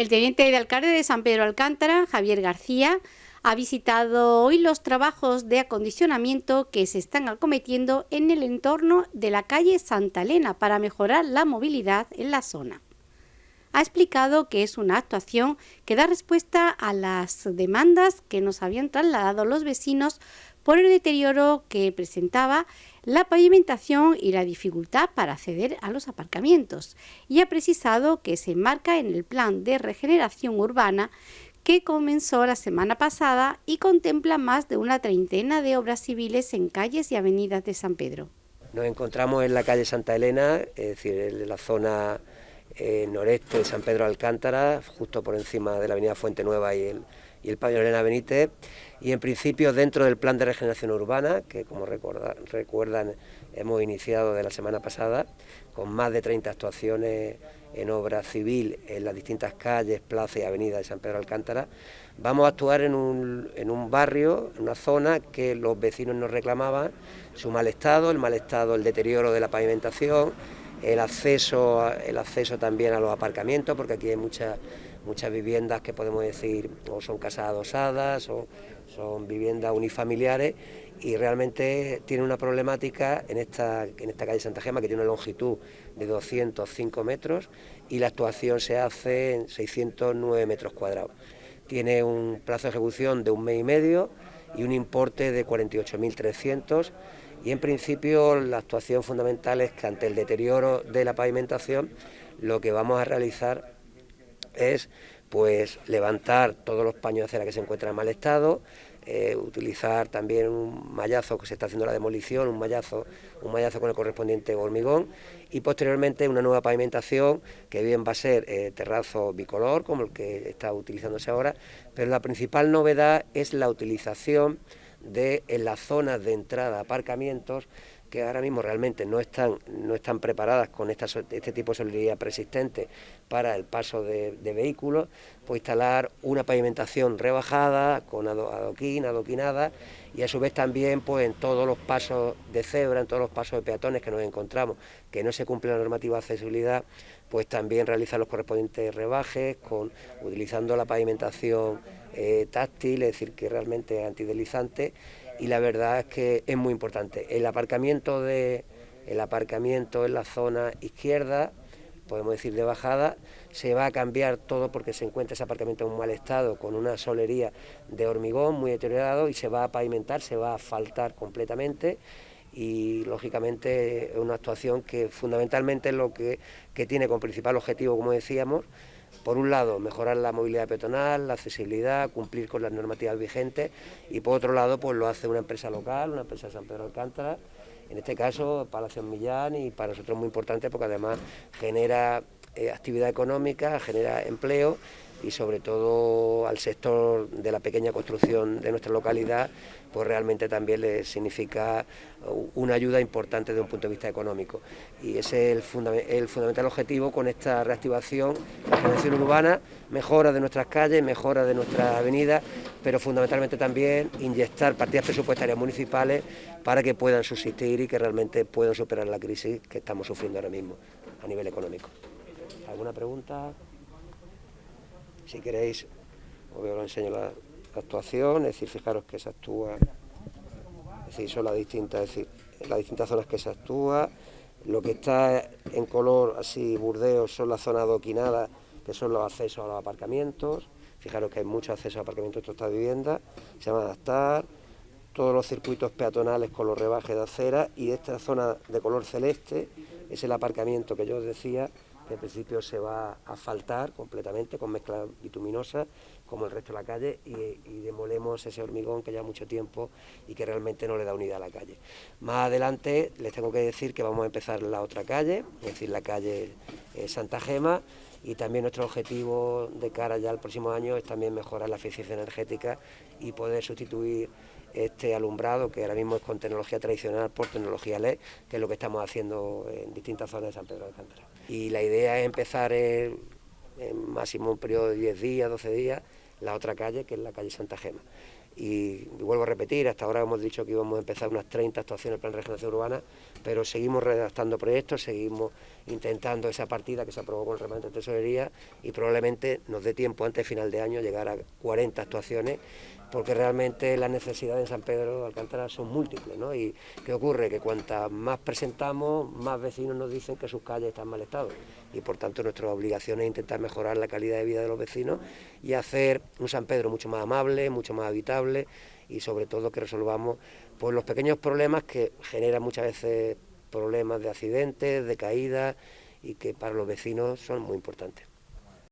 El teniente de alcalde de San Pedro Alcántara, Javier García, ha visitado hoy los trabajos de acondicionamiento que se están acometiendo en el entorno de la calle Santa Elena para mejorar la movilidad en la zona. Ha explicado que es una actuación que da respuesta a las demandas que nos habían trasladado los vecinos por el deterioro que presentaba la pavimentación y la dificultad para acceder a los aparcamientos y ha precisado que se enmarca en el plan de regeneración urbana que comenzó la semana pasada y contempla más de una treintena de obras civiles en calles y avenidas de San Pedro. Nos encontramos en la calle Santa Elena, es decir, en la zona eh, noreste de San Pedro Alcántara, justo por encima de la avenida Fuente Nueva y el, y el pabellón Elena Benítez, y en principio dentro del plan de regeneración urbana, que como recuerdan hemos iniciado de la semana pasada, con más de 30 actuaciones en obra civil en las distintas calles, plazas y avenidas de San Pedro Alcántara, vamos a actuar en un, en un barrio, en una zona que los vecinos nos reclamaban, su mal estado, el mal estado, el deterioro de la pavimentación, el acceso, el acceso también a los aparcamientos, porque aquí hay muchas muchas viviendas que podemos decir o son casas adosadas o son viviendas unifamiliares y realmente tiene una problemática en esta, en esta calle Santa Gema que tiene una longitud de 205 metros y la actuación se hace en 609 metros cuadrados. Tiene un plazo de ejecución de un mes y medio y un importe de 48.300 y en principio la actuación fundamental es que ante el deterioro de la pavimentación lo que vamos a realizar es pues levantar todos los paños de acera que se encuentran en mal estado, eh, utilizar también un mallazo que se está haciendo la demolición, un mallazo, un mallazo con el correspondiente hormigón y posteriormente una nueva pavimentación que bien va a ser eh, terrazo bicolor como el que está utilizándose ahora, pero la principal novedad es la utilización de en las zonas de entrada aparcamientos que ahora mismo realmente no están, no están preparadas con este tipo de solidaridad persistente para el paso de, vehículos, pues instalar una pavimentación rebajada, con adoquín, adoquinada, y a su vez también pues en todos los pasos de cebra, en todos los pasos de peatones que nos encontramos, que no se cumple la normativa de accesibilidad, pues también realizar los correspondientes rebajes, con, utilizando la pavimentación eh, táctil, es decir, que realmente es antideslizante, y la verdad es que es muy importante. El aparcamiento, de, el aparcamiento en la zona izquierda, podemos decir de bajada, se va a cambiar todo porque se encuentra ese aparcamiento en un mal estado, con una solería de hormigón muy deteriorado y se va a pavimentar, se va a asfaltar completamente y lógicamente es una actuación que fundamentalmente es lo que, que tiene como principal objetivo, como decíamos, por un lado, mejorar la movilidad peatonal, la accesibilidad, cumplir con las normativas vigentes y por otro lado, pues lo hace una empresa local, una empresa de San Pedro Alcántara, en este caso Palacio Millán y para nosotros muy importante porque además genera eh, actividad económica, genera empleo y sobre todo al sector de la pequeña construcción de nuestra localidad, pues realmente también le significa una ayuda importante desde un punto de vista económico. Y ese es el, el fundamental objetivo con esta reactivación, la generación urbana, mejora de nuestras calles, mejora de nuestras avenidas, pero fundamentalmente también inyectar partidas presupuestarias municipales para que puedan subsistir y que realmente puedan superar la crisis que estamos sufriendo ahora mismo a nivel económico. ¿Alguna pregunta? Si queréis, os veo, enseño la, actuación, es decir, fijaros que se actúa, es decir, son las distintas, decir, las distintas zonas que se actúa, lo que está en color así burdeo son las zonas adoquinadas, que son los accesos a los aparcamientos, fijaros que hay muchos accesos a aparcamientos de esta vivienda, se van a adaptar, todos los circuitos peatonales con los rebajes de acera y esta zona de color celeste es el aparcamiento que yo os decía en principio se va a asfaltar completamente con mezcla bituminosa, como el resto de la calle, y, demolemos ese hormigón que lleva mucho tiempo y que realmente no le da unidad a la calle. Más adelante les tengo que decir que vamos a empezar la otra calle, es decir, la calle eh, Santa Gema, y también nuestro objetivo de cara ya al próximo año es también mejorar la eficiencia energética y poder sustituir este alumbrado que ahora mismo es con tecnología tradicional por tecnología LED, que es lo que estamos haciendo en distintas zonas de San Pedro de Alcántara. Y la idea es empezar en, máximo un periodo de 10 días, 12 días, la otra calle, que es la calle Santa Gema. y, vuelvo a repetir, hasta ahora hemos dicho que íbamos a empezar unas 30 actuaciones del Plan de Regeneración Urbana, pero seguimos redactando proyectos, seguimos intentando esa partida que se aprobó con el remanente de tesorería y probablemente nos dé tiempo antes de final de año llegar a 40 actuaciones porque realmente las necesidades en San Pedro de Alcántara son múltiples, ¿no? Y ¿qué ocurre? Que cuantas más presentamos, más vecinos nos dicen que sus calles están en mal estado y por tanto nuestra obligación es intentar mejorar la calidad de vida de los vecinos y hacer un San Pedro mucho más amable, mucho más habitable y sobre todo que resolvamos pues, los pequeños problemas que generan muchas veces problemas de accidentes, de caídas y que para los vecinos son muy importantes.